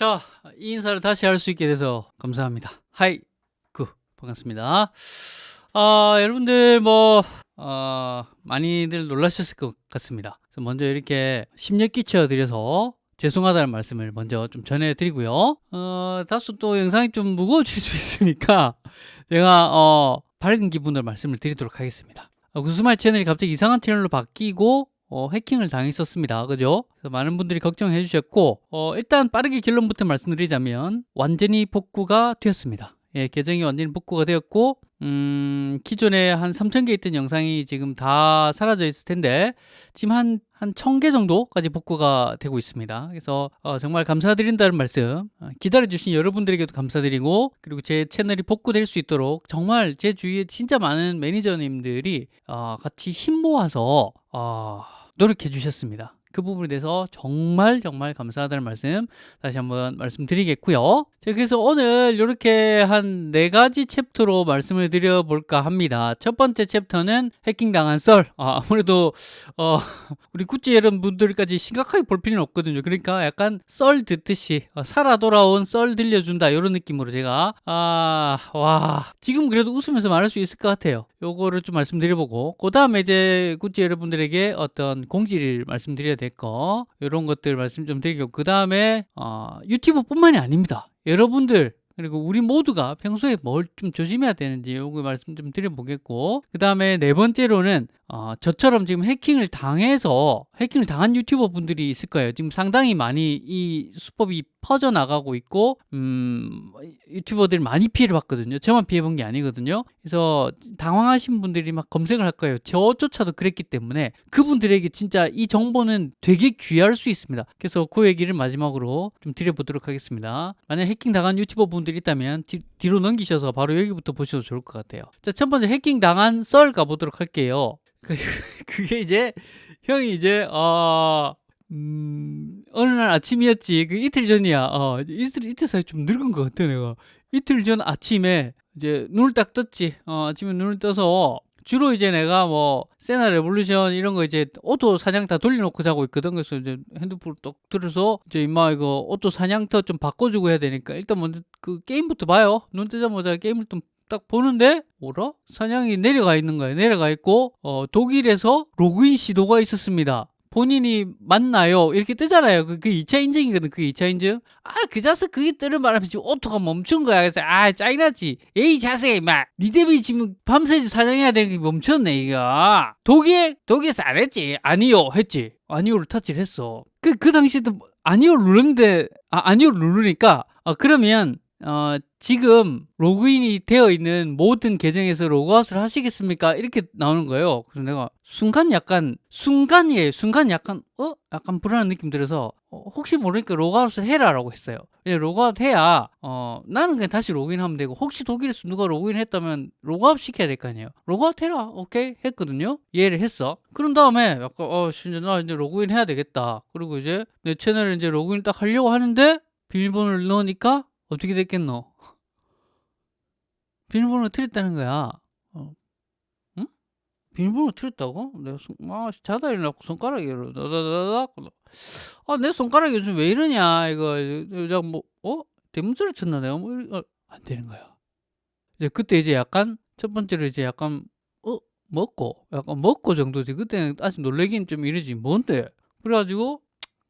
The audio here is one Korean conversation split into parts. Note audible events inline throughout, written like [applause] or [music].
자, 이 인사를 다시 할 수 있게 돼서 감사합니다. 하이, 구, 반갑습니다. 아, 여러분들 뭐, 어, 많이들 놀라셨을 것 같습니다. 먼저 이렇게 심력 끼쳐드려서 죄송하다는 말씀을 먼저 좀 전해드리고요. 어, 다소 또 영상이 좀 무거워질 수 있으니까 제가 어, 밝은 기분으로 말씀을 드리도록 하겠습니다. 어, 구스마일 채널이 갑자기 이상한 채널로 바뀌고 어, 해킹을 당했었습니다. 그죠? 그래서 많은 분들이 걱정해 주셨고 어, 일단 빠르게 결론부터 말씀드리자면 완전히 복구가 되었습니다. 예, 계정이 완전히 복구가 되었고 음, 기존에 한 3,000개 있던 영상이 지금 다 사라져 있을 텐데 지금 한, 한 1,000개 정도까지 복구가 되고 있습니다. 그래서 어, 정말 감사드린다는 말씀 어, 기다려주신 여러분들에게도 감사드리고 그리고 제 채널이 복구될 수 있도록 정말 제 주위에 진짜 많은 매니저님들이 어, 같이 힘 모아서 어, 노력해 주셨습니다. 그 부분에 대해서 정말 정말 감사하다는 말씀 다시 한번 말씀드리겠고요. 자, 그래서 오늘 이렇게 한 네 가지 챕터로 말씀을 드려볼까 합니다. 첫 번째 챕터는 해킹당한 썰. 아, 무래도 어, [laughs] 우리 구찌 여러분들까지 심각하게 볼 필요는 없거든요. 그러니까 약간 썰 듣듯이 어, 살아 돌아온 썰 들려준다 이런 느낌으로 제가 아, 와 지금 그래도 웃으면서 말할 수 있을 것 같아요. 요거를 좀 말씀드려보고 그 다음에 이제 구찌 여러분들에게 어떤 공지를 말씀드려야 될 거 이런 것들 말씀 좀 드리고 그 다음에 어, 유튜브 뿐만이 아닙니다. 여러분들 그리고 우리 모두가 평소에 뭘 좀 조심해야 되는지 요거 말씀 좀 드려보겠고 그 다음에 네 번째로는 어, 저처럼 지금 해킹을 당해서 해킹을 당한 유튜버 분들이 있을 거예요 지금 상당히 많이 이 수법이 퍼져나가고 있고 음, 유튜버들이 많이 피해를 봤거든요. 저만 피해본 게 아니거든요. 그래서 당황하신 분들이 막 검색을 할 거예요. 저조차도 그랬기 때문에 그분들에게 진짜 이 정보는 되게 귀할 수 있습니다. 그래서 그 얘기를 마지막으로 좀 드려보도록 하겠습니다. 만약 해킹 당한 유튜버 분들이 있다면 뒤, 뒤로 넘기셔서 바로 여기부터 보셔도 좋을 것 같아요. 자첫 번째 해킹 당한 썰 가보도록 할게요. 그, [laughs] 그게 이제 형이 이제 어 음, 어느 날 아침이었지. 그 이틀 전이야. 어, 이틀, 이틀 사이 좀 늙은 것 같아, 내가. 이틀 전 아침에 이제 눈을 딱 떴지. 어, 아침에 눈을 떠서 주로 이제 내가 뭐 세나 레볼루션 이런 거 이제 auto 사냥터 돌려놓고 자고 있거든. 그래서 이제 핸드폰을 딱 들어서 이제 임마 이거 auto 사냥터 좀 바꿔주고 해야 되니까 일단 먼저 그 게임부터 봐요. 눈 뜨자마자 게임을 좀 딱 보는데 뭐라? 사냥이 내려가 있는 거예요. 내려가 있고 어, 독일에서 로그인 시도가 있었습니다. 본인이 맞나요? 이렇게 뜨잖아요. 그, 그 2차 인증이거든. 그 2차 인증. 아, 그 자식 그게 뜨는 바람에 지금 auto가 멈춘 거야. 그래서 아, 짜증나지. 에이, 자식이 막, 니 때문에 지금 밤새 사냥해야 되는 게 멈췄네, 이거. 독일? 독일에서 안 했지. 아니요, 했지. 아니요를 터치를 했어. 그, 그 당시에도 아니요 누르는데, 아, 아니요 누르니까, 어, 그러면, 어, 지금 로그인이 되어 있는 모든 계정에서 로그아웃을 하시겠습니까? 이렇게 나오는 거예요. 그래서 내가 순간 약간 순간이에요. 순간 약간 어? 약간 불안한 느낌 들어서 어, 혹시 모르니까 로그아웃을 해라라고 했어요. 예, 로그아웃 해야 어, 나는 그냥 다시 로그인하면 되고 혹시 독일에서 누가 로그인했다면 로그아웃 시켜야 될 거 아니에요. 로그아웃 해라. 오케이 했거든요. 이해를 했어. 그런 다음에 약간 어 진짜 나 이제 로그인 해야 되겠다. 그리고 이제 내 채널에 이제 로그인 딱 하려고 하는데 비밀번호를 넣으니까 어떻게 됐겠노? 비밀번호 틀렸다는 거야. 어. 응? 비밀번호 틀렸다고? 내가 손, 아, 자다 일어나고 손가락이 다다다닥. 아, 내 손가락이 요즘 왜 이러냐, 이거. 그냥 뭐, 어? 대문소리 쳤나, 내가 뭐, 어, 안 되는 거야. 이제 그때 이제 약간, 첫 번째로 이제 약간, 어? 먹고, 약간 먹고 정도지. 그때는 아직 놀래긴 좀 이러지. 뭔데? 그래가지고,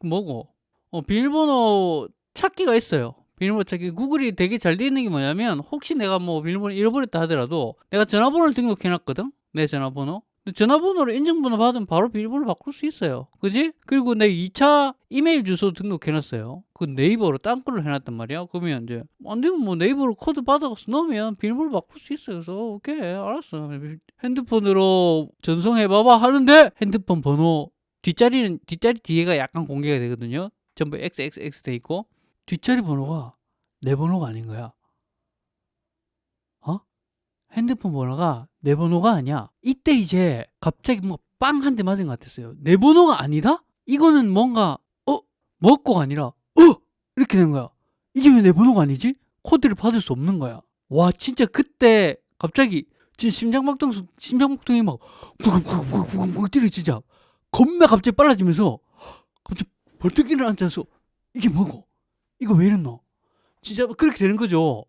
뭐고? 어, 비밀번호 찾기가 있어요. 비밀번호 찾기. 구글이 되게 잘 돼 있는 게 뭐냐면 혹시 내가 뭐 비밀번호 잃어버렸다 하더라도 내가 전화번호를 등록해 놨거든? 내 전화번호. 전화번호를 인증번호 받으면 바로 비밀번호 바꿀 수 있어요. 그지? 그리고 내 2차 이메일 주소 등록해 놨어요. 그 네이버로 딴 걸로 해놨단 말이야. 그러면 이제 안 되면 뭐 네이버로 코드 받아서 넣으면 비밀번호 바꿀 수 있어요. 그래서 오케이 알았어. 핸드폰으로 전송해봐봐 하는데 핸드폰 번호 뒷자리는 뒷자리 뒤에가 약간 공개가 되거든요. 전부 XXX 돼 있고 뒷자리 번호가 내 번호가 아닌 거야. 어? 핸드폰 번호가 내 번호가 아니야. 이때 이제 갑자기 뭐 빵 한 대 맞은 것 같았어요. 내 번호가 아니다? 이거는 뭔가 어? 먹고가 아니라 어? 이렇게 된 거야. 이게 왜 내 번호가 아니지? 코드를 받을 수 없는 거야. 와 진짜 그때 갑자기 진짜 심장박동 심장박동이 막 쿵쿵쿵쿵쿵 뛰려 진짜 겁나 갑자기 빨라지면서 갑자기 벌떡 일어나서 이게 뭐고? 이거 왜 이랬노? 진짜 그렇게 되는 거죠.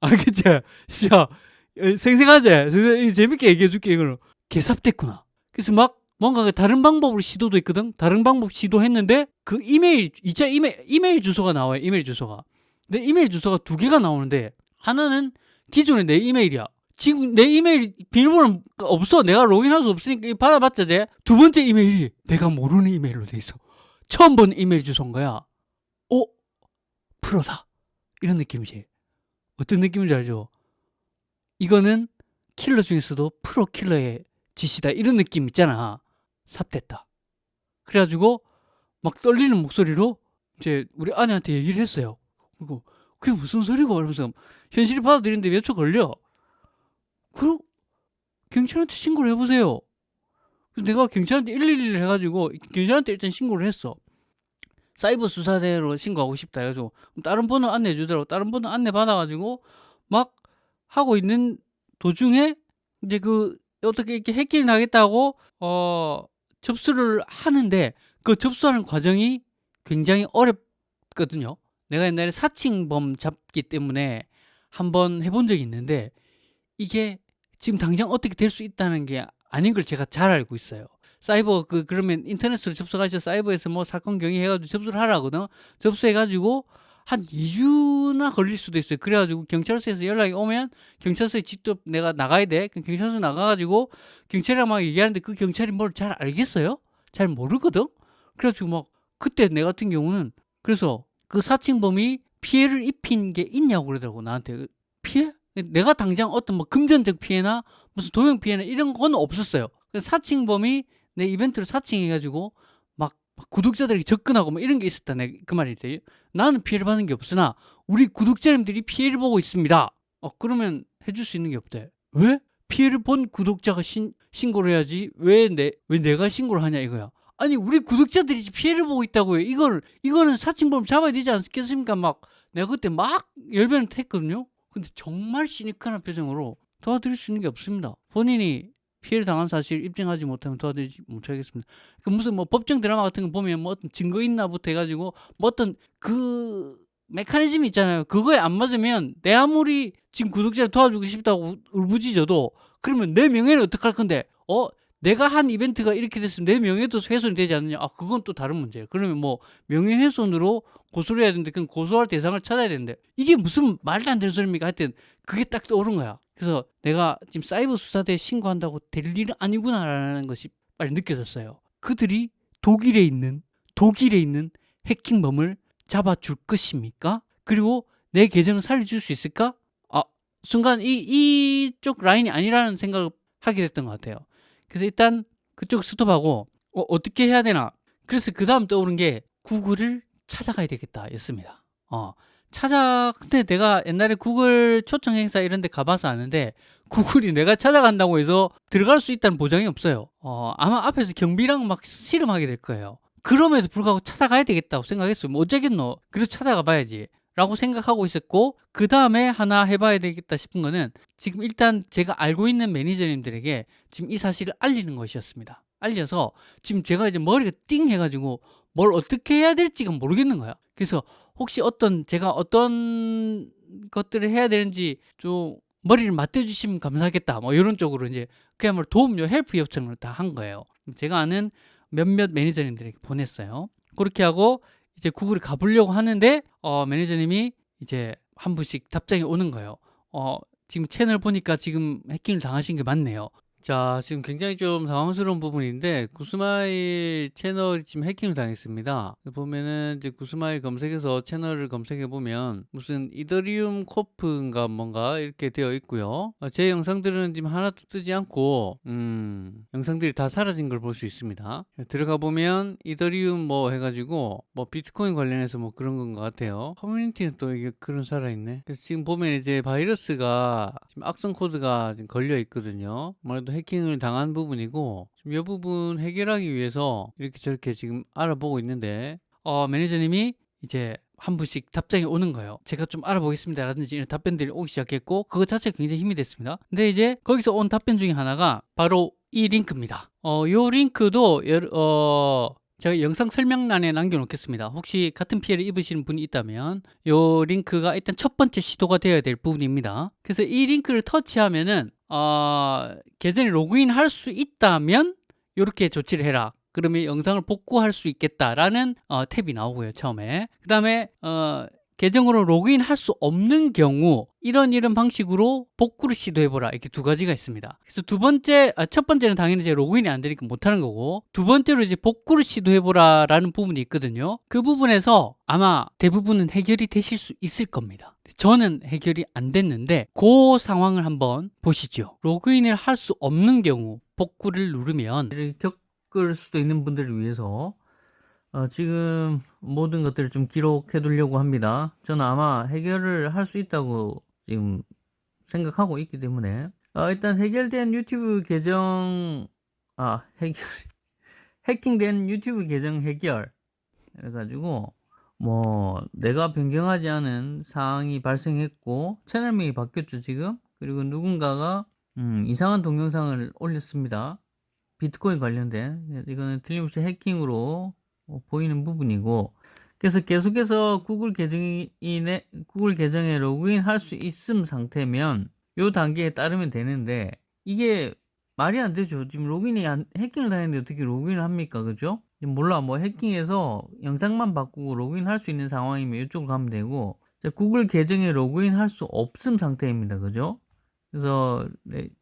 알겠지? 진짜 어, 생생하지? 생생- 재밌게 얘기해 줄게 이거는 개삽됐구나. 그래서 막 뭔가 그 다른 방법으로 시도도 했거든. 다른 방법 시도했는데 그 이메일 2차 이메일 이메일 주소가 나와요. 이메일 주소가. 내 이메일 주소가 두 개가 나오는데 하나는 기존의 내 이메일이야. 지금 내 이메일 비밀번호 없어. 내가 로그인할 수 없으니까 받아봤자 돼. 두 번째 이메일이 내가 모르는 이메일로 돼 있어. 처음 본 이메일 주소인 거야. 어? 프로다. 이런 느낌이지. 어떤 느낌인지 알죠? 이거는 킬러 중에서도 프로 킬러의 짓이다. 이런 느낌 있잖아. 삽됐다. 그래가지고 막 떨리는 목소리로 이제 우리 아내한테 얘기를 했어요. 그리고 그게 무슨 소리고? 이러면서 현실이 받아들이는데 몇 초 걸려. 그럼 경찰한테 신고를 해보세요. 내가 경찰한테 111을 해가지고 경찰한테 일단 신고를 했어. 사이버 수사대로 신고하고 싶다 해가지고 다른 번호 안내해 주더라고. 다른 번호 안내 받아가지고 막 하고 있는 도중에 이제 그 어떻게 이렇게 해킹 나겠다고 어 접수를 하는데 그 접수하는 과정이 굉장히 어렵거든요. 내가 옛날에 사칭범 잡기 때문에 한번 해본 적이 있는데 이게 지금 당장 어떻게 될 수 있다는 게 아닌 걸 제가 잘 알고 있어요. 사이버 그 그러면 인터넷으로 접속하셔 사이버에서 뭐 사건 경위 해가지고 접수를 하라거든. 접수해가지고 한 2주나 걸릴 수도 있어요. 그래가지고 경찰서에서 연락이 오면 경찰서에 직접 내가 나가야 돼. 경찰서 나가가지고 경찰이랑 막 얘기하는데 그 경찰이 뭘 잘 알겠어요? 잘 모르거든. 그래가지고 막 그때 내 같은 경우는 그래서 그 사칭범이 피해를 입힌 게 있냐고 그러더라고 나한테 피해? 내가 당장 어떤 뭐 금전적 피해나 무슨 도용 피해나 이런 건 없었어요. 그래서 사칭범이 내 이벤트를 사칭해가지고 막, 막 구독자들에게 접근하고 뭐 이런 게 있었다. 내 그 말이지. 나는 피해를 받는 게 없으나 우리 구독자님들이 피해를 보고 있습니다. 어 그러면 해줄 수 있는 게 없대. 왜? 피해를 본 구독자가 신, 신고를 해야지 왜 내 왜 내가 신고를 하냐 이거야. 아니 우리 구독자들이 피해를 보고 있다고요. 이걸 이거는 사칭범 잡아야 되지 않겠습니까? 막 내가 그때 막 열변을 했거든요. 근데 정말 시니컬한 표정으로 도와드릴 수 있는 게 없습니다. 본인이 피해를 당한 사실 입증하지 못하면 도와드리지 못하겠습니다. 그 무슨 뭐 법정 드라마 같은 거 보면 뭐 어떤 증거 있나부터 해가지고 뭐 어떤 그 메커니즘이 있잖아요. 그거에 안 맞으면 내 아무리 지금 구독자를 도와주고 싶다고 울부짖어도 그러면 내 명예는 어떡할 건데? 어? 내가 한 이벤트가 이렇게 됐으면 내 명예도 훼손이 되지 않느냐? 아 그건 또 다른 문제예요. 그러면 뭐 명예훼손으로 고소를 해야 되는데 그건 고소할 대상을 찾아야 되는데 이게 무슨 말도 안 되는 소리입니까? 하여튼 그게 딱 떠오른 거야 그래서 내가 지금 사이버 수사대에 신고한다고 될 일은 아니구나라는 것이 빨리 느껴졌어요 그들이 독일에 있는 독일에 있는 해킹범을 잡아줄 것입니까? 그리고 내 계정을 살려줄 수 있을까? 아 순간 이 이쪽 라인이 아니라는 생각을 하게 됐던 것 같아요 그래서 일단 그쪽 스톱하고 어, 떻게 해야 되나 그래서 그 다음 떠오른 게 구글을 찾아가야 되겠다 였습니다 어, 찾아 근데 내가 옛날에 구글 초청 행사 이런 데 가봐서 아는데 구글이 내가 찾아간다고 해서 들어갈 수 있다는 보장이 없어요. 어, 아마 앞에서 경비랑 막 씨름하게 될 거예요. 그럼에도 불구하고 찾아가야 되겠다고 생각했어요 뭐 어쩌겠노? 그래도 찾아가 봐야지. 라고 생각하고 있었고 그 다음에 하나 해봐야 되겠다 싶은 거는 지금 일단 제가 알고 있는 매니저님들에게 지금 이 사실을 알리는 것이었습니다. 알려서 지금 제가 이제 머리가 띵 해가지고 뭘 어떻게 해야 될지가 모르겠는 거야 그래서 혹시 어떤 제가 어떤 것들을 해야 되는지 좀 머리를 맞대주시면 감사하겠다 뭐 이런 쪽으로 이제 그야말로 도움 요 help 요청을 다 한 거예요 제가 아는 몇몇 매니저님들에게 보냈어요 그렇게 하고 이제 구글에 가보려고 하는데 어, 매니저님이 이제 한 분씩 답장이 오는 거예요. 어, 지금 채널 보니까 지금 해킹을 당하신 게 맞네요. 자, 지금 굉장히 좀 당황스러운 부분인데 구스마일 채널이 지금 해킹을 당했습니다. 보면은 이제 구스마일 검색해서 채널을 검색해 보면 무슨 이더리움 코프인가 뭔가 이렇게 되어 있고요. 어, 제 영상들은 지금 하나도 뜨지 않고 음, 영상들이 다 사라진 걸 볼 수 있습니다. 들어가 보면 이더리움 뭐 해가지고 뭐 비트코인 관련해서 뭐 그런 건 것 같아요. 커뮤니티는 또 이게 그런 살아있네. 그래서 지금 보면 이제 바이러스가 지금 악성 코드가 걸려 있거든요. 아무래도 해킹을 당한 부분이고 지금 이 부분 해결하기 위해서 이렇게 저렇게 지금 알아보고 있는데 어, 매니저님이 이제 한 분씩 답장이 오는 거예요. 제가 좀 알아보겠습니다. 라든지 이런 답변들이 오기 시작했고 그거 자체가 굉장히 힘이 됐습니다. 근데 이제 거기서 온 답변 중에 하나가 바로 이 링크입니다. 어, 요 링크도 여- 어, 제가 영상 설명란에 남겨놓겠습니다. 혹시 같은 피해를 입으시는 분이 있다면 요 링크가 일단 첫 번째 시도가 되어야 될 부분입니다. 그래서 이 링크를 터치하면은 어, 계정에 로그인 할 수 있다면 이렇게 조치를 해라. 그러면 영상을 복구할 수 있겠다라는 어, 탭이 나오고요. 처음에 그 다음에 어, 계정으로 로그인 할 수 없는 경우 이런 이런 방식으로 복구를 시도해보라. 이렇게 두 가지가 있습니다. 그래서 두 번째 아, 첫 번째는 당연히 이제 로그인이 안 되니까 못하는 거고 두 번째로 이제 복구를 시도해보라 라는 부분이 있거든요. 그 부분에서 아마 대부분은 해결이 되실 수 있을 겁니다. 저는 해결이 안 됐는데 그 상황을 한번 보시죠. 로그인을 할 수 없는 경우 복구를 누르면 겪을 수도 있는 분들을 위해서 어, 지금 모든 것들을 좀 기록해 두려고 합니다. 저는 아마 해결을 할 수 있다고 지금 생각하고 있기 때문에. 어, 일단 해결된 유튜브 계정 아 해결 [laughs] 해킹된 유튜브 계정 해결. 그래가지고 뭐 내가 변경하지 않은 사항이 발생했고 채널명이 바뀌었죠 지금? 그리고 누군가가 음, 이상한 동영상을 올렸습니다. 비트코인 관련된. 이거는 틀림없이 해킹으로 어, 보이는 부분이고 그래서 계속해서 구글 계정이 구글 계정에 로그인 할 수 있음 상태면 요 단계에 따르면 되는데 이게 말이 안 되죠. 지금 로그인이 안, 해킹을 당했는데 어떻게 로그인을 합니까? 그죠? 몰라. 뭐 해킹해서 영상만 바꾸고 로그인 할 수 있는 상황이면 이쪽으로 가면 되고 구글 계정에 로그인 할 수 없음 상태입니다. 그죠? 그래서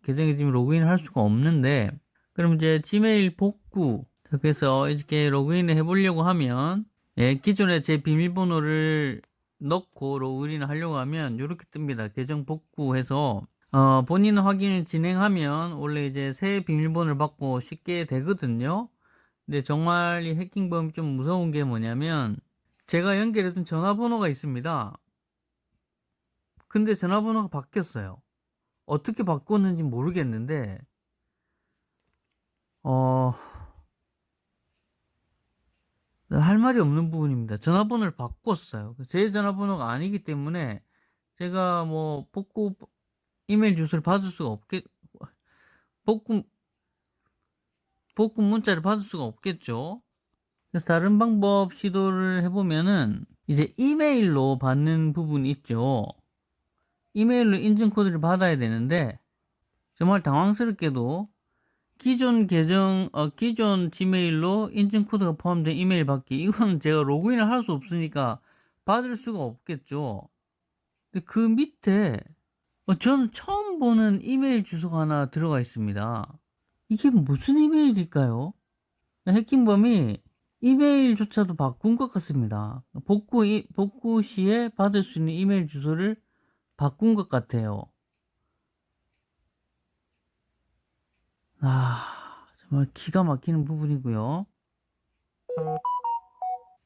계정에 지금 로그인 할 수가 없는데 그럼 이제 지메일 복구 그래서 이렇게 로그인을 해보려고 하면 예, 기존에 제 비밀번호를 넣고 로그인을 하려고 하면 이렇게 뜹니다. 계정 복구해서 어, 본인 확인을 진행하면 원래 이제 새 비밀번호를 받고 쉽게 되거든요. 근데 정말 이 해킹범이 좀 무서운 게 뭐냐면 제가 연결해둔 전화번호가 있습니다. 근데 전화번호가 바뀌었어요. 어떻게 바꿨는지 모르겠는데 어... 할 말이 없는 부분입니다. 전화번호를 바꿨어요. 제 전화번호가 아니기 때문에 제가 뭐 복구 이메일 주소를 받을 수가 없겠 복구 복구 문자를 받을 수가 없겠죠. 그래서 다른 방법 시도를 해보면은 이제 이메일로 받는 부분이 있죠. 이메일로 인증 코드를 받아야 되는데 정말 당황스럽게도 기존 계정, 어, 기존 지메일로 인증 코드가 포함된 이메일 받기. 이건 제가 로그인을 할 수 없으니까 받을 수가 없겠죠. 근데 그 밑에 어, 저는 처음 보는 이메일 주소가 하나 들어가 있습니다. 이게 무슨 이메일일까요? 해킹범이 이메일조차도 바꾼 것 같습니다. 복구, 복구 시에 받을 수 있는 이메일 주소를 바꾼 것 같아요. 아, 정말 기가 막히는 부분이고요.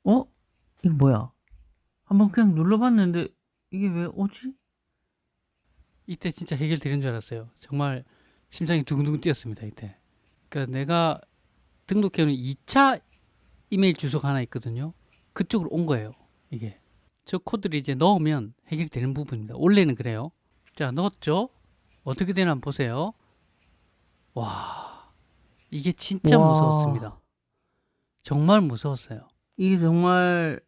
어? 이거 뭐야? 한번 그냥 눌러봤는데 이게 왜 오지? 이때 진짜 해결되는 줄 알았어요. 정말 심장이 두근두근 뛰었습니다. 이때. 그러니까 내가 등록해놓은 2차 이메일 주소가 하나 있거든요. 그쪽으로 온 거예요. 이게. 저 코드를 이제 넣으면 해결이 되는 부분입니다. 원래는 그래요. 자, 넣었죠? 어떻게 되나 보세요. 와, 이게 진짜 와. 무서웠습니다. 정말 무서웠어요. 이게 정말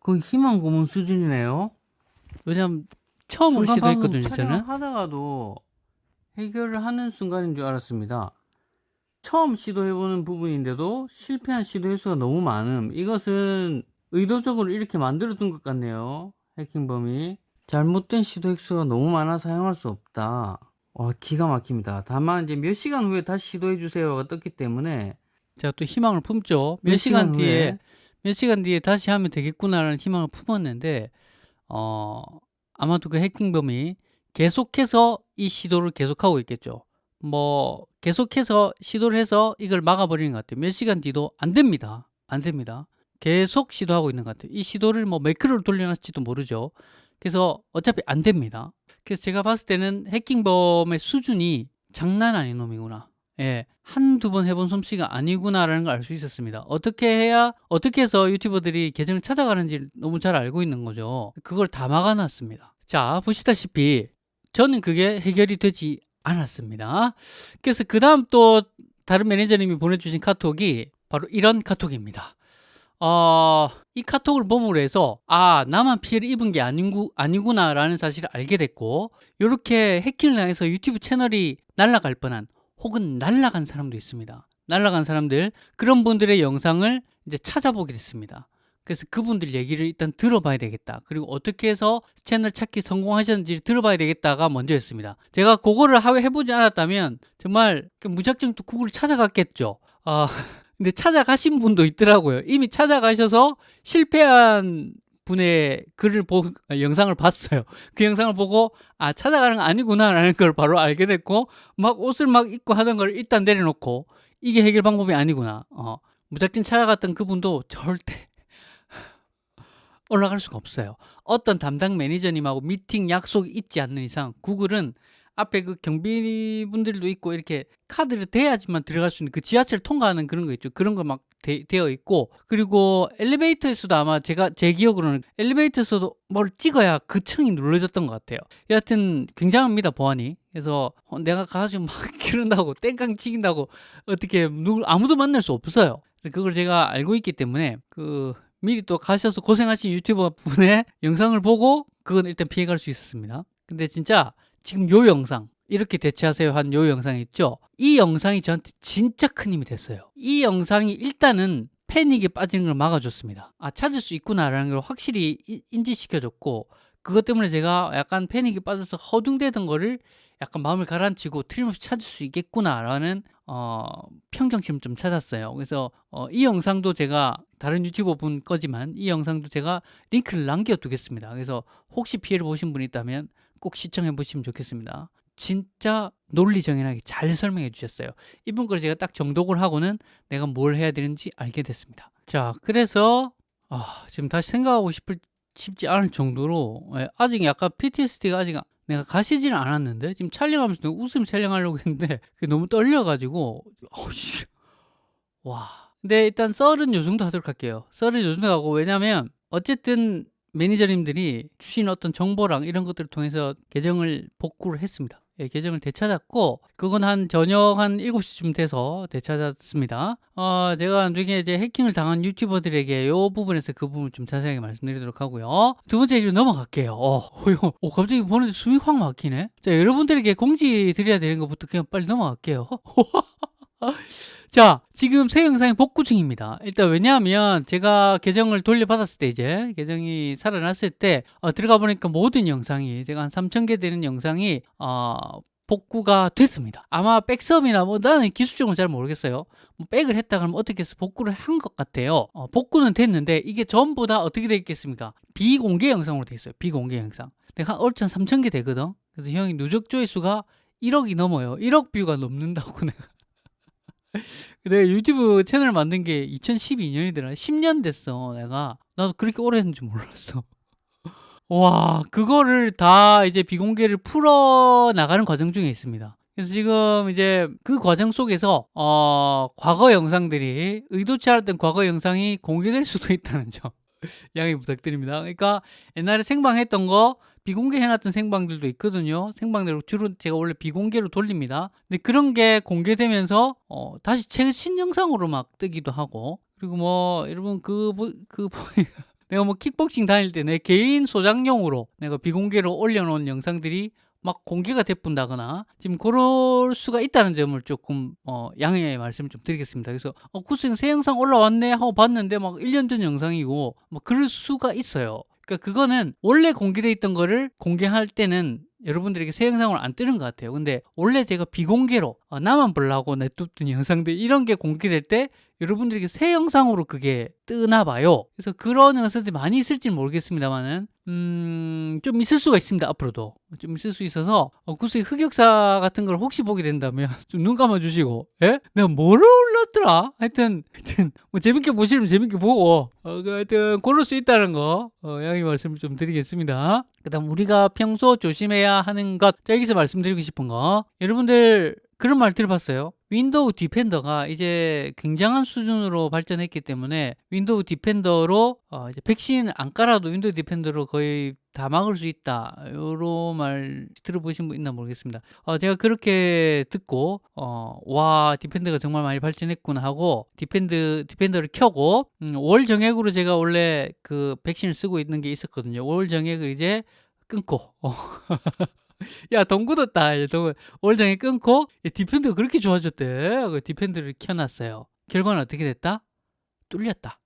그 희망 고문 수준이네요. 왜냐면 처음으로 시도했거든요, 저는. 하다가도 해결을 하는 순간인 줄 알았습니다. 처음 시도해보는 부분인데도 실패한 시도 횟수가 너무 많음. 이것은 의도적으로 이렇게 만들어둔 것 같네요. 해킹범이. 잘못된 시도 횟수가 너무 많아 사용할 수 없다. 와 어, 기가 막힙니다. 다만 이제 몇 시간 후에 다시 시도해 주세요가 떴기 때문에 제가 또 희망을 품죠. 몇, 몇 시간, 시간 뒤에 몇 시간 뒤에 다시 하면 되겠구나라는 희망을 품었는데 어 아마도 그 해킹범이 계속해서 이 시도를 계속하고 있겠죠. 뭐 계속해서 시도를 해서 이걸 막아버리는 것 같아요. 몇 시간 뒤도 안 됩니다. 안 됩니다. 계속 시도하고 있는 것 같아요. 이 시도를 뭐몇 킬로를 돌려놨을지도 모르죠. 그래서 어차피 안 됩니다. 그래서 제가 봤을 때는 해킹범의 수준이 장난 아닌 놈이구나. 예, 한두 번 해본 솜씨가 아니구나라는 걸 알 수 있었습니다. 어떻게 해야, 어떻게 해서 유튜버들이 계정을 찾아가는지 너무 잘 알고 있는 거죠. 그걸 다 막아놨습니다. 자, 보시다시피 저는 그게 해결이 되지 않았습니다. 그래서 그 다음 또 다른 매니저님이 보내주신 카톡이 바로 이런 카톡입니다. 어, 이 카톡을 보므로 해서 아 나만 피해를 입은 게 아니구, 아니구나 라는 사실을 알게 됐고 이렇게 해킹을 당해서 유튜브 채널이 날아갈 뻔한 혹은 날아간 사람도 있습니다. 날아간 사람들 그런 분들의 영상을 이제 찾아보게 됐습니다. 그래서 그분들 얘기를 일단 들어봐야 되겠다. 그리고 어떻게 해서 채널 찾기 성공하셨는지 들어봐야 되겠다가 먼저였습니다. 제가 그거를 해보지 않았다면 정말 무작정 또 구글을 찾아갔겠죠. 어, 근데 찾아가신 분도 있더라고요. 이미 찾아가셔서 실패한 분의 글을 보 영상을 봤어요. 그 영상을 보고 아 찾아가는 거 아니구나라는 걸 바로 알게 됐고 막 옷을 막 입고 하던 걸 일단 내려놓고 이게 해결 방법이 아니구나. 어, 무작정 찾아갔던 그분도 절대 [laughs] 올라갈 수가 없어요. 어떤 담당 매니저님하고 미팅 약속이 있지 않는 이상 구글은 앞에 그 경비분들도 있고 이렇게 카드를 대야지만 들어갈 수 있는 그 지하철 통과하는 그런 거 있죠. 그런 거 막 되어 있고 그리고 엘리베이터에서도 아마 제가 제 기억으로는 엘리베이터에서도 뭘 찍어야 그 층이 눌러졌던 것 같아요. 여하튼 굉장합니다 보안이. 그래서 어, 내가 가가지고 막 [laughs] 기른다고 땡깡 치긴다고 어떻게 누구 아무도 만날 수 없어요. 그걸 제가 알고 있기 때문에 그 미리 또 가셔서 고생하신 유튜버 분의 [laughs] 영상을 보고 그건 일단 피해갈 수 있었습니다. 근데 진짜 지금 요 영상 이렇게 대체하세요. 한 요 영상 있죠? 이 영상이 저한테 진짜 큰 힘이 됐어요. 이 영상이 일단은 패닉에 빠지는 걸 막아줬습니다. 아 찾을 수 있구나라는 걸 확실히 인지시켜줬고 그것 때문에 제가 약간 패닉에 빠져서 허둥대던 거를 약간 마음을 가라앉히고 틀림없이 찾을 수 있겠구나라는 어, 평정심을 좀 찾았어요. 그래서 어, 이 영상도 제가 다른 유튜버 분 거지만 이 영상도 제가 링크를 남겨두겠습니다. 그래서 혹시 피해를 보신 분이 있다면 꼭 시청해 보시면 좋겠습니다. 진짜 논리정연하게 잘 설명해 주셨어요. 이분 걸 제가 딱 정독을 하고는 내가 뭘 해야 되는지 알게 됐습니다. 자, 그래서 아, 지금 다시 생각하고 싶을, 싶지 않을 정도로 예, 아직 약간 PTSD가 아직 내가 가시지는 않았는데 지금 촬영하면서 웃음 촬영하려고 했는데 [laughs] 너무 떨려가지고 어이씨. 와 근데 일단 썰은 요 정도 하도록 할게요 썰은 요 정도 하고 왜냐면 어쨌든 매니저님들이 주신 어떤 정보랑 이런 것들을 통해서 계정을 복구를 했습니다. 예, 계정을 되찾았고 그건 한 저녁 한 7시쯤 돼서 되찾았습니다. 어, 제가 나중에 이제 해킹을 당한 유튜버들에게 이 부분에서 그 부분을 좀 자세하게 말씀드리도록 하고요. 두 번째 얘기로 넘어갈게요. 어, 어, 어 갑자기 보는데 숨이 확 막히네. 자, 여러분들에게 공지 드려야 되는 것부터 그냥 빨리 넘어갈게요. [laughs] [laughs] 자 지금 새 영상이 복구 중입니다. 일단 왜냐하면 제가 계정을 돌려받았을 때 이제 계정이 살아났을 때 어, 들어가 보니까 모든 영상이 제가 한 3,000개 되는 영상이 어, 복구가 됐습니다. 아마 백섭이나 뭐 나는 기술적으로 잘 모르겠어요. 뭐 백을 했다 그러면 어떻게 해서 복구를 한 것 같아요? 어, 복구는 됐는데 이게 전부 다 어떻게 되어 있겠습니까? 비공개 영상으로 되어 있어요 비공개 영상. 내가 한 얼추 3,000개 되거든. 그래서 형이 누적 조회수가 1억이 넘어요. 1억 뷰가 넘는다고 [laughs] 내가 내가 유튜브 채널 만든 게 2012년이더라 10년 됐어 내가. 나도 그렇게 오래 했는 줄 몰랐어. [laughs] 와 그거를 다 이제 비공개를 풀어 나가는 과정 중에 있습니다. 그래서 지금 이제 그 과정 속에서 어 과거 영상들이 의도치 않았던 과거 영상이 공개될 수도 있다는 점. [laughs] 양해 부탁드립니다. 그러니까 옛날에 생방했던 거 비공개 해놨던 생방들도 있거든요 생방대로 주로 제가 원래 비공개로 돌립니다 근데 그런 게 공개되면서 어, 다시 최신 영상으로 막 뜨기도 하고 그리고 뭐 여러분 그, 그 [laughs] 내가 뭐 킥복싱 다닐 때 내 개인 소장용으로 내가 비공개로 올려놓은 영상들이 막 공개가 돼뿐다거나 지금 그럴 수가 있다는 점을 조금 어, 양해의 말씀을 좀 드리겠습니다. 그래서 어, 구생 새 영상 올라왔네 하고 봤는데 막 1년 전 영상이고 뭐 그럴 수가 있어요. 그러니까 그거는 원래 공개돼 있던 거를 공개할 때는 여러분들에게 새 영상을 안 뜨는 것 같아요. 근데 원래 제가 비공개로 어, 나만 보려고 냅뒀던 영상들 이런 게 공개될 때 여러분들에게 새 영상으로 그게 뜨나 봐요. 그래서 그런 영상들이 많이 있을지는 모르겠습니다만은 음, 좀 있을 수가 있습니다 앞으로도. 좀 있을 수 있어서 어, 구스 흑역사 같은 걸 혹시 보게 된다면 [laughs] 좀 눈 감아 주시고 예? 내가 뭐를 올렸더라? 하여튼 하여튼 뭐 재밌게 보시면 재밌게 보고 어, 그 하여튼 고를 수 있다는 거 어, 양해 말씀을 좀 드리겠습니다 그 다음 우리가 평소 조심해야 하는 것 여기서 말씀드리고 싶은 거 여러분들 그런 말 들어봤어요? 윈도우 디펜더가 이제 굉장한 수준으로 발전했기 때문에 윈도우 디펜더로 어 이제 백신 안 깔아도 윈도우 디펜더로 거의 다 막을 수 있다. 요런 말 들어보신 분 있나 모르겠습니다. 어, 제가 그렇게 듣고 어, 와 디펜더가 정말 많이 발전했구나 하고 디펜드 디펜더를 켜고 음, 월 정액으로 제가 원래 그 백신을 쓰고 있는 게 있었거든요. 월 정액을 이제 끊고 어. [laughs] 야, 월 정액 끊고 디펜더가 그렇게 좋아졌대. 그 디펜더를 켜놨어요. 결과는 어떻게 됐다? 뚫렸다.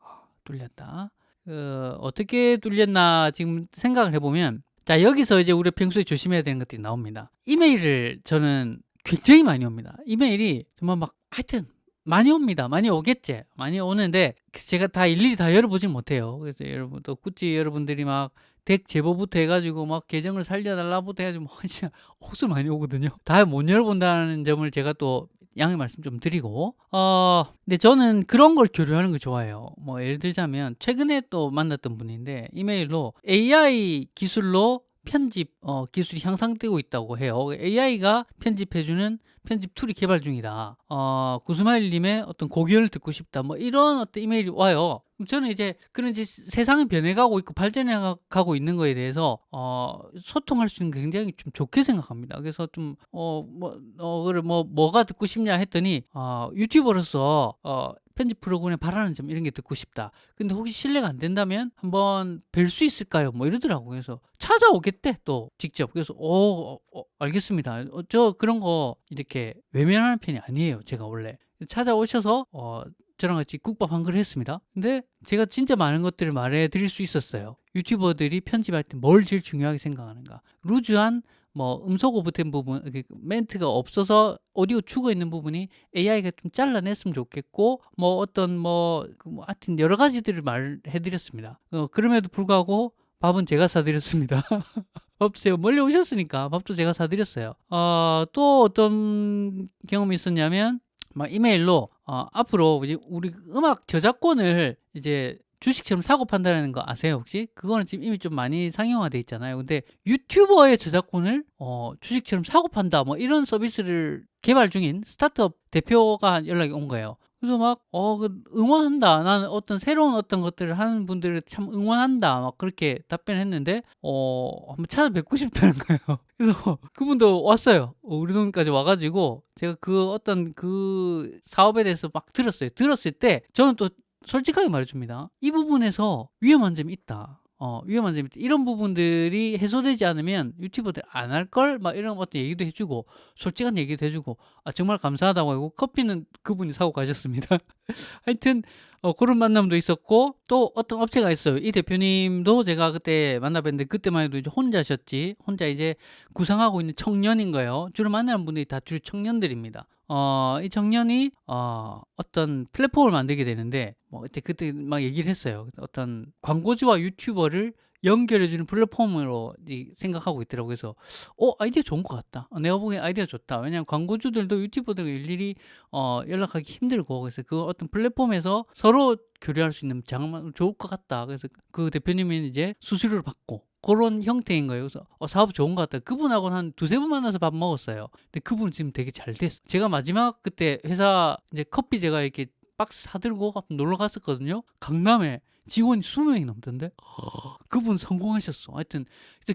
아, 뚫렸다. 어, 어떻게 뚫렸나 지금 생각을 해보면 자 여기서 이제 우리 평소에 조심해야 되는 것들이 나옵니다. 이메일을 저는 굉장히 많이 옵니다. 이메일이 정말 막 하여튼 많이 옵니다. 많이 오겠지. 많이 오는데 제가 다 일일이 다 열어보진 못해요. 그래서 여러분 또 구찌 여러분들이 막 덱 제보부터 해가지고 막 계정을 살려달라부터 해가지고 뭐 진짜 [laughs] 혹수 많이 오거든요. 다 못 열어본다는 점을 제가 또 양해 말씀 좀 드리고 어 근데 저는 그런 걸 교류하는 거 좋아해요. 뭐 예를 들자면 최근에 또 만났던 분인데 이메일로 AI 기술로 편집 어, 기술이 향상되고 있다고 해요. AI가 편집해주는 편집 툴이 개발 중이다. 어, 구스마일님의 어떤 고견을 듣고 싶다. 뭐 이런 어떤 이메일이 와요. 저는 이제 그런 이제 세상이 변해가고 있고 발전해가고 있는 거에 대해서 어, 소통할 수 있는 게 굉장히 좀 좋게 생각합니다. 그래서 좀 어 뭐 어, 그래 뭐 뭐가 듣고 싶냐 했더니 어, 유튜버로서 어, 편집 프로그램에 바라는 점 이런 게 듣고 싶다. 근데 혹시 실례가 안 된다면 한번 뵐 수 있을까요? 뭐 이러더라고요. 그래서 찾아오겠대 또 직접. 그래서 오 어, 어, 알겠습니다. 어, 저 그런 거 이렇게 외면하는 편이 아니에요. 제가 원래 찾아오셔서 어, 저랑 같이 국밥 한 그릇 했습니다. 근데 제가 진짜 많은 것들을 말해 드릴 수 있었어요. 유튜버들이 편집할 때 뭘 제일 중요하게 생각하는가. 루즈한 뭐 음소 오버된 부분 멘트가 없어서 오디오 죽어 있는 부분이 AI가 좀 잘라냈으면 좋겠고 뭐 어떤 뭐, 그뭐 하여튼 여러 가지들을 말해 드렸습니다. 어, 그럼에도 불구하고 밥은 제가 사드렸습니다. [laughs] 제가 멀리 오셨으니까 밥도 제가 사드렸어요. 어, 또 어떤 경험이 있었냐면 막 이메일로 어, 앞으로 우리 음악 저작권을 이제 주식처럼 사고 판다는 거 아세요 혹시? 그거는 지금 이미 좀 많이 상용화돼 있잖아요. 근데 유튜버의 저작권을 어, 주식처럼 사고 판다 뭐 이런 서비스를 개발 중인 스타트업 대표가 연락이 온 거예요. 그래서 막, 어, 그 응원한다. 나는 어떤 새로운 어떤 것들을 하는 분들을 참 응원한다. 막 그렇게 답변했는데, 어, 한번 찾아뵙고 싶다는 [laughs] 거예요. 그래서 그분도 왔어요. 어, 우리 동네까지 와가지고, 제가 그 어떤 그 사업에 대해서 막 들었어요. 들었을 때, 저는 또 솔직하게 말해줍니다. 이 부분에서 위험한 점이 있다. 어, 위험한 점이 있다. 이런 부분들이 해소되지 않으면 유튜버들 안 할 걸? 막 이런 어떤 얘기도 해주고, 솔직한 얘기도 해주고, 아, 정말 감사하다고 하고, 커피는 그분이 사고 가셨습니다. [laughs] 하여튼, 어, 그런 만남도 있었고, 또 어떤 업체가 있어요. 이 대표님도 제가 그때 만나뵀는데, 그때만 해도 이제 혼자셨지. 혼자 이제 구상하고 있는 청년인 거예요. 주로 만나는 분들이 다 주로 청년들입니다. 어, 이 청년이 어, 어떤 플랫폼을 만들게 되는데 뭐 그때 그때 막 얘기를 했어요. 어떤 광고주와 유튜버를 연결해주는 플랫폼으로 생각하고 있더라고요. 그래서 어 아이디어 좋은 것 같다. 어, 내가 보기엔 아이디어 좋다. 왜냐하면 광고주들도 유튜버들과 일일이 어, 연락하기 힘들고 그래서 그 어떤 플랫폼에서 서로 교류할 수 있는 장만 좋을 것 같다. 그래서 그 대표님이 이제 수수료를 받고 그런 형태인 거예요. 그래서 어, 사업 좋은 것 같다. 그분하고는 한 두세 번 만나서 밥 먹었어요. 근데 그분은 지금 되게 잘 됐어. 제가 마지막 그때 회사 이제 커피 제가 이렇게 박스 사들고 놀러 갔었거든요. 강남에 직원이 20명이 넘던데? 그분 성공하셨어. 하여튼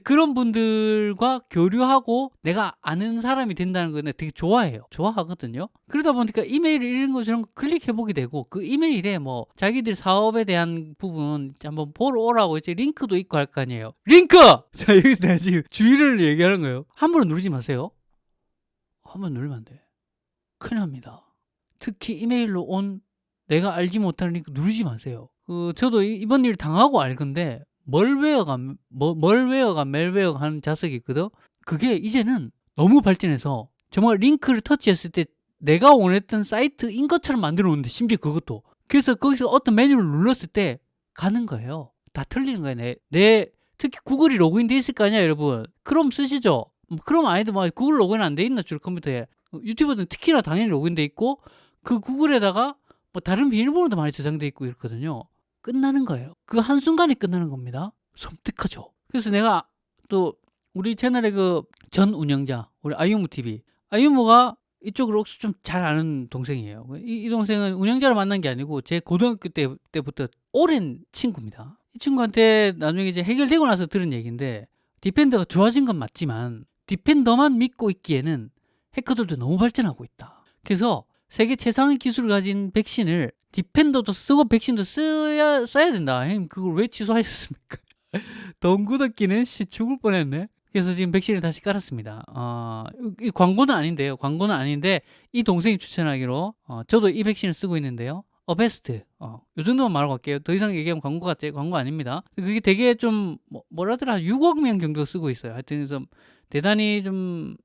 그런 분들과 교류하고 내가 아는 사람이 된다는 거 되게 좋아해요. 좋아하거든요. 그러다 보니까 이메일 이런 것처럼 클릭해보게 되고 그 이메일에 뭐 자기들 사업에 대한 부분 한번 보러 오라고 이제 링크도 있고 할 거 아니에요. 링크! [laughs] 자 여기서 내가 지금 주의를 얘기하는 거예요. 함부로 누르지 마세요. 한번 누르면 안 돼. 큰일 납니다. 특히 이메일로 온 내가 알지 못하는 링크 누르지 마세요 그 저도 이번 일 당하고 알건데 malware가 뭐, malware가 malware가 하는 자석이 있거든? 그게 이제는 너무 발전해서 정말 링크를 터치했을 때 내가 원했던 사이트인 것처럼 만들어 놓는데 심지어 그것도. 그래서 거기서 어떤 메뉴를 눌렀을 때 가는 거예요. 다 틀리는 거예요. 내, 내 특히 구글이 로그인 돼 있을 거 아니야 여러분. 크롬 쓰시죠? 뭐 크롬 아니도 뭐 구글 로그인 안 돼 있나 줄 컴퓨터에. 유튜브는 특히나 당연히 로그인 돼 있고 그 구글에다가 뭐 다른 비밀번호도 많이 저장돼 있고 이렇거든요 끝나는 거예요. 그 한순간에 끝나는 겁니다. 섬뜩하죠. 그래서 내가 또 우리 채널의 그 전 운영자, 우리 아이유무 TV. 아이유무가 이쪽으로 혹시 좀 잘 아는 동생이에요. 이, 이, 동생은 운영자를 만난 게 아니고 제 고등학교 때, 때부터 오랜 친구입니다. 이 친구한테 나중에 이제 해결되고 나서 들은 얘기인데 디펜더가 좋아진 건 맞지만 디펜더만 믿고 있기에는 해커들도 너무 발전하고 있다. 그래서 세계 최상의 기술을 가진 백신을 디펜더도 쓰고 백신도 써야 써야 된다. 형님 그걸 왜 취소하셨습니까? [laughs] 돈 굳었기는 씨 죽을 뻔했네. 그래서 지금 백신을 다시 깔았습니다. 어, 이 광고는 아닌데요. 광고는 아닌데 이 동생이 추천하기로 어, 저도 이 백신을 쓰고 있는데요. 어베스트. 어, 요 정도만 말하고 갈게요. 더 이상 얘기하면 광고 같지? 광고 아닙니다. 그게 되게 좀 뭐, 뭐라더라 6억 명 정도 쓰고 있어요. 하여튼 그래서 대단히 좀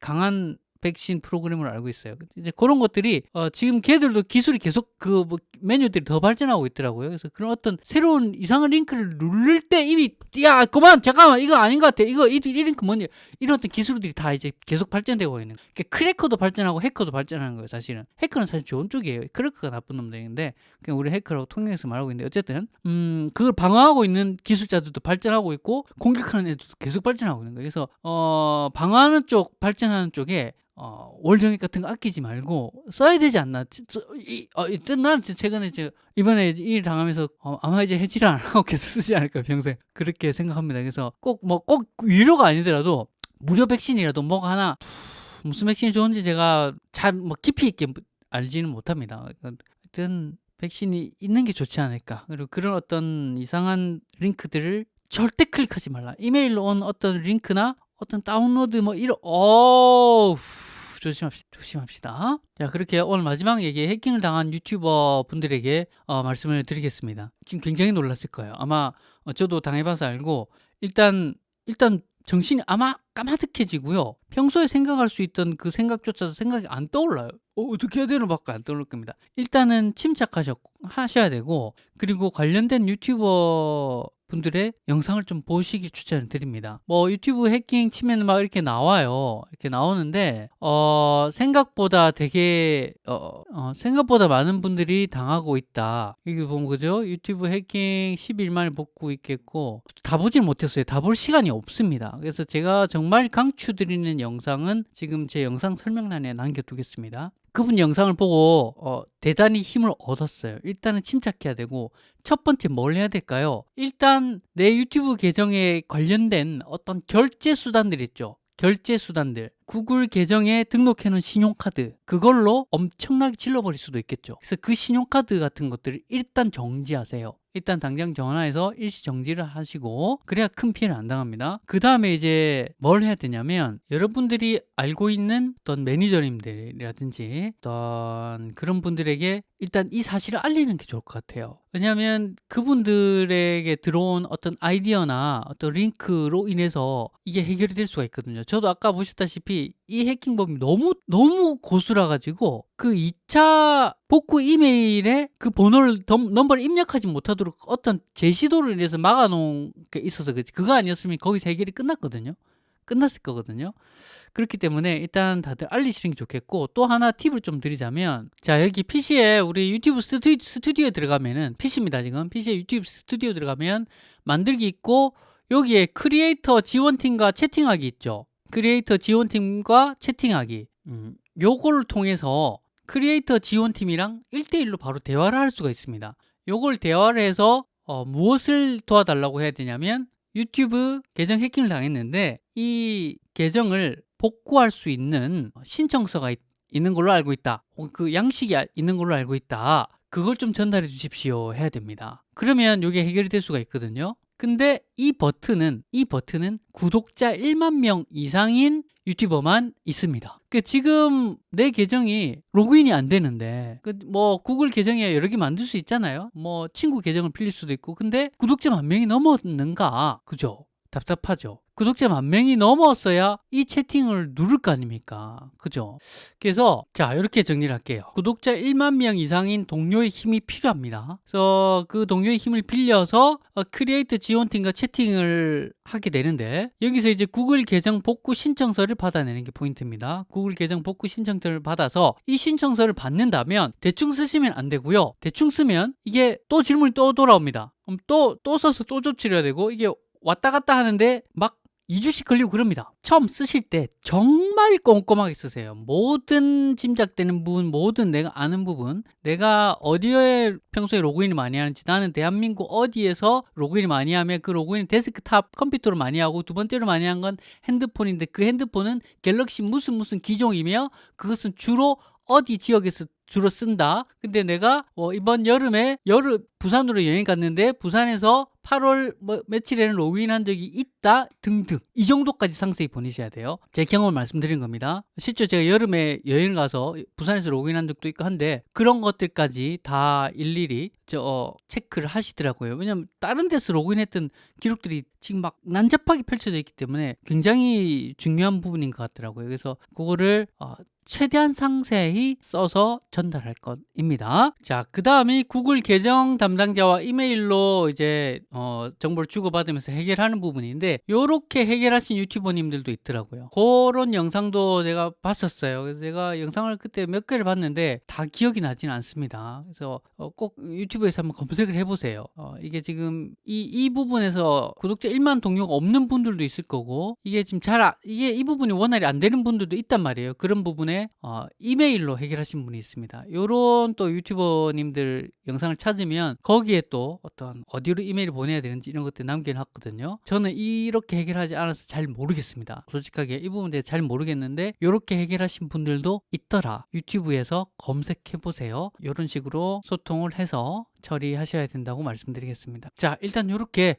강한 백신 프로그램을 알고 있어요. 이제 그런 것들이 어, 지금 걔들도 기술이 계속 그 뭐 메뉴들이 더 발전하고 있더라고요. 그래서 그런 어떤 새로운 이상한 링크를 누를 때 이미 야 그만 잠깐만 이거 아닌 것 같아. 이거 이, 이 링크 뭐냐 이런 어떤 기술들이 다 이제 계속 발전되고 있는. 그러니까 크래커도 발전하고 해커도 발전하는 거예요. 사실은 해커는 사실 좋은 쪽이에요. 크래커가 나쁜 놈들인데 그냥 우리 해커라고 통일해서 말하고 있는데 어쨌든 음 그걸 방어하고 있는 기술자들도 발전하고 있고 공격하는 애들도 계속 발전하고 있는 거예요. 그래서 어 방어하는 쪽 발전하는 쪽에 어, 월정액 같은 거 아끼지 말고 써야 되지 않나? 이, 어, 난 최근에 이제 이번에 일 당하면서 어, 아마 이제 해지를 안 하고 [laughs] 계속 쓰지 않을까 평생 그렇게 생각합니다. 그래서 꼭 뭐꼭 유료가 아니더라도 무료 백신이라도 뭐가 하나 무슨 백신이 좋은지 제가 잘 뭐 깊이 있게 알지는 못합니다. 하여튼 백신이 있는 게 좋지 않을까. 그리고 그런 어떤 이상한 링크들을 절대 클릭하지 말라. 이메일로 온 어떤 링크나 어떤 다운로드 뭐 이런 어 조심합시다. 조심합시다. 자, 그렇게 오늘 마지막 얘기 해킹을 당한 유튜버 분들에게 어, 말씀을 드리겠습니다. 지금 굉장히 놀랐을 거예요. 아마 어, 저도 당해봐서 알고 일단 일단 정신이 아마 까마득해지고요. 평소에 생각할 수 있던 그 생각조차도 생각이 안 떠올라요. 어, 떻게 해야 되는 밖에 안 떠오를 겁니다. 일단은 침착하셔야 되고 그리고 관련된 유튜버 분들의 영상을 좀 보시기 추천을 드립니다. 뭐 유튜브 해킹 치면 막 이렇게 나와요. 이렇게 나오는데 어 생각보다 되게 어, 어 생각보다 많은 분들이 당하고 있다. 이게 보면 그죠? 유튜브 해킹 11만을 복구 있겠고 다 보질 못했어요. 다 볼 시간이 없습니다. 그래서 제가 정말 강추드리는 영상은 지금 제 영상 설명란에 남겨두겠습니다. 그분 영상을 보고 어, 대단히 힘을 얻었어요. 일단은 침착해야 되고 첫 번째 뭘 해야 될까요? 일단 내 유튜브 계정에 관련된 어떤 결제 수단들 있죠. 결제 수단들 구글 계정에 등록해 놓은 신용카드 그걸로 엄청나게 질러버릴 수도 있겠죠 그래서 그 신용카드 같은 것들을 일단 정지하세요 일단 당장 전화해서 일시 정지를 하시고 그래야 큰 피해를 안 당합니다. 그 다음에 이제 뭘 해야 되냐면 여러분들이 알고 있는 어떤 매니저님들이라든지 어떤 그런 분들에게 일단 이 사실을 알리는 게 좋을 것 같아요. 왜냐하면 그분들에게 들어온 어떤 아이디어나 어떤 링크로 인해서 이게 해결이 될 수가 있거든요. 저도 아까 보셨다시피 이 해킹범이 너무 너무 고수라 가지고 그 2차 복구 이메일에 그 번호를 넘버를 입력하지 못하도록 어떤 제시도를 인해서 막아놓은 게 있어서 그지. 그거 아니었으면 거기서 해결이 끝났거든요. 끝났을 거거든요. 그렇기 때문에 일단 다들 알리시는 게 좋겠고 또 하나 팁을 좀 드리자면 자 여기 PC에 우리 유튜브 스튜, 스튜디오에 들어가면은 PC입니다 지금. PC에 유튜브 스튜디오 들어가면 만들기 있고 여기에 크리에이터 지원팀과 채팅하기 있죠. 크리에이터 지원팀과 채팅하기. 음, 요걸 통해서 크리에이터 지원팀이랑 1대1로 바로 대화를 할 수가 있습니다. 요걸 대화를 해서 어, 무엇을 도와달라고 해야 되냐면 유튜브 계정 해킹을 당했는데 이 계정을 복구할 수 있는 신청서가 있, 는 걸로 알고 있다. 그 양식이 있는 걸로 알고 있다. 그걸 좀 전달해 주십시오 해야 됩니다. 그러면 이게 해결이 될 수가 있거든요 근데 이 버튼은 이 버튼은 구독자 1만 명 이상인 유튜버만 있습니다. 그 지금 내 계정이 로그인이 안 되는데 그 뭐 구글 계정에 여러 개 만들 수 있잖아요. 뭐 친구 계정을 빌릴 수도 있고 근데 구독자 만 명이 넘었는가? 그죠? 답답하죠. 구독자 만 명이 넘었어야 이 채팅을 누를 거 아닙니까? 그죠? 그래서 자 이렇게 정리를 할게요. 구독자 1만 명 이상인 동료의 힘이 필요합니다. 그래서 그 동료의 힘을 빌려서 어, 크리에이터 지원팀과 채팅을 하게 되는데 여기서 이제 구글 계정 복구 신청서를 받아내는 게 포인트입니다. 구글 계정 복구 신청서를 받아서 이 신청서를 받는다면 대충 쓰시면 안 되고요. 대충 쓰면 이게 또 질문이 또 돌아옵니다. 그럼 또, 또 써서 또 조치를 해야 되고 이게 왔다 갔다 하는데 막 2주씩 걸리고 그럽니다. 처음 쓰실 때 정말 꼼꼼하게 쓰세요. 모든 짐작되는 부분, 모든 내가 아는 부분, 내가 어디에 평소에 로그인을 많이 하는지, 나는 대한민국 어디에서 로그인을 많이 하면 그 로그인 데스크탑 컴퓨터로 많이 하고 두 번째로 많이 한 건 핸드폰인데 그 핸드폰은 갤럭시 무슨 무슨 기종이며 그것은 주로 어디 지역에서 주로 쓴다. 근데 내가 어, 이번 여름에 여름 부산으로 여행 갔는데 부산에서 8월 뭐 며칠에는 로그인한 적이 있다 등등 이 정도까지 상세히 보내셔야 돼요. 제 경험을 말씀드린 겁니다. 실제 제가 여름에 여행 가서 부산에서 로그인한 적도 있고 한데 그런 것들까지 다 일일이 저 어, 체크를 하시더라고요. 왜냐하면 다른 데서 로그인했던 기록들이 지금 막 난잡하게 펼쳐져 있기 때문에 굉장히 중요한 부분인 것 같더라고요. 그래서 그거를 어, 최대한 상세히 써서 전달할 것입니다. 자, 그 다음에 구글 계정 담당자와 이메일로 이제 어, 정보를 주고받으면서 해결하는 부분인데 이렇게 해결하신 유튜버님들도 있더라고요. 그런 영상도 제가 봤었어요. 그래서 제가 영상을 그때 몇 개를 봤는데 다 기억이 나지는 않습니다. 그래서 어, 꼭 유튜브에서 한번 검색을 해보세요. 어, 이게 지금 이, 이 부분에서 구독자 1만 동료가 없는 분들도 있을 거고 이게 지금 잘 아, 이게 이 부분이 원활히 안 되는 분들도 있단 말이에요. 그런 부분에 어, 이메일로 해결하신 분이 있습니다. 요런 또 유튜버님들 영상을 찾으면 거기에 또 어떤 어디로 이메일을 보내야 되는지 이런 것들 남겨놨거든요. 저는 이렇게 해결하지 않아서 잘 모르겠습니다. 솔직하게 이 부분에 대해 잘 모르겠는데 이렇게 해결하신 분들도 있더라. 유튜브에서 검색해 보세요. 이런 식으로 소통을 해서 처리하셔야 된다고 말씀드리겠습니다. 자, 일단 이렇게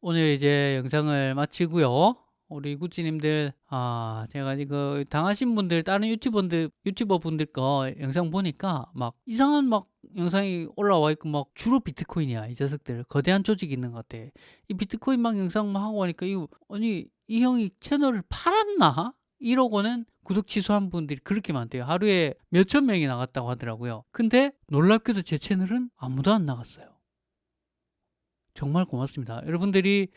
오늘 이제 영상을 마치고요. 우리 구찌님들 아 제가 이거 당하신 분들 다른 유튜버들 유튜버 분들 거 영상 보니까 막 이상한 막 영상이 올라와 있고 막 주로 비트코인이야 이 녀석들. 거대한 조직이 있는 것 같아. 이 비트코인 막 영상 막 하고 하니까 이 아니 이 형이 채널을 팔았나? 이러고는 구독 취소한 분들이 그렇게 많대요. 하루에 몇천 명이 나갔다고 하더라고요. 근데 놀랍게도 제 채널은 아무도 안 나갔어요. 정말 고맙습니다. 여러분들이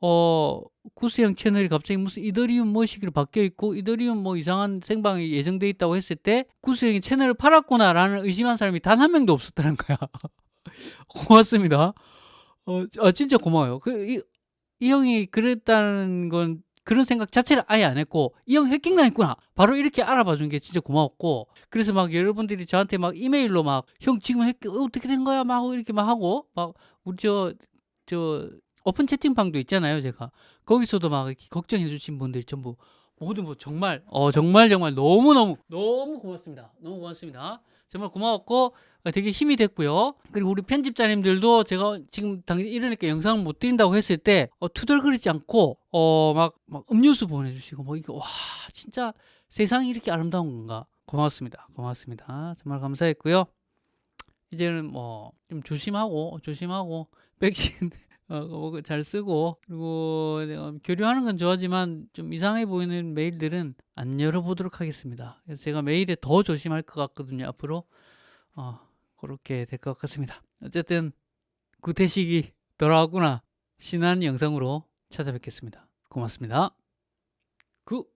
어, 구스형 채널이 갑자기 무슨 이더리움 뭐시기로 바뀌어 있고 이더리움 뭐 이상한 생방이 예정돼 있다고 했을 때 구스형이 채널을 팔았구나라는 의심한 사람이 단 한 명도 없었다는 거야. [laughs] 고맙습니다. 어, 어, 진짜 고마워요. 그, 이, 이 형이 그랬다는 건 그런 생각 자체를 아예 안 했고 이 형 해킹 당했구나 바로 이렇게 알아봐 준 게 진짜 고마웠고 그래서 막 여러분들이 저한테 막 이메일로 막 형 지금 해킹 어떻게 된 거야 막 이렇게 막 하고 막 우리 저저 오픈 채팅방도 있잖아요 제가. 거기서도 막 이렇게 걱정해 주신 분들 전부 모두 뭐 정말 어 정말 정말 너무너무 너무 고맙습니다. 너무 고맙습니다. 정말 고마웠고 어, 되게 힘이 됐고요. 그리고 우리 편집자님들도 제가 지금 당연히 이러니까 영상을 못 드린다고 했을 때 어, 투덜거리지 않고 어막 막 음료수 보내주시고 뭐 이게 와 진짜 세상이 이렇게 아름다운 건가? 고맙습니다. 고맙습니다. 정말 감사했고요. 이제는 뭐 좀 조심하고 조심하고 백신 어, 뭐잘 쓰고 그리고 어, 교류하는 건 좋아하지만 좀 이상해 보이는 메일들은 안 열어보도록 하겠습니다. 그래서 제가 메일에 더 조심할 것 같거든요. 앞으로 어, 그렇게 될 것 같습니다. 어쨌든 구태식이 돌아왔구나 신한 영상으로 찾아뵙겠습니다. 고맙습니다. 구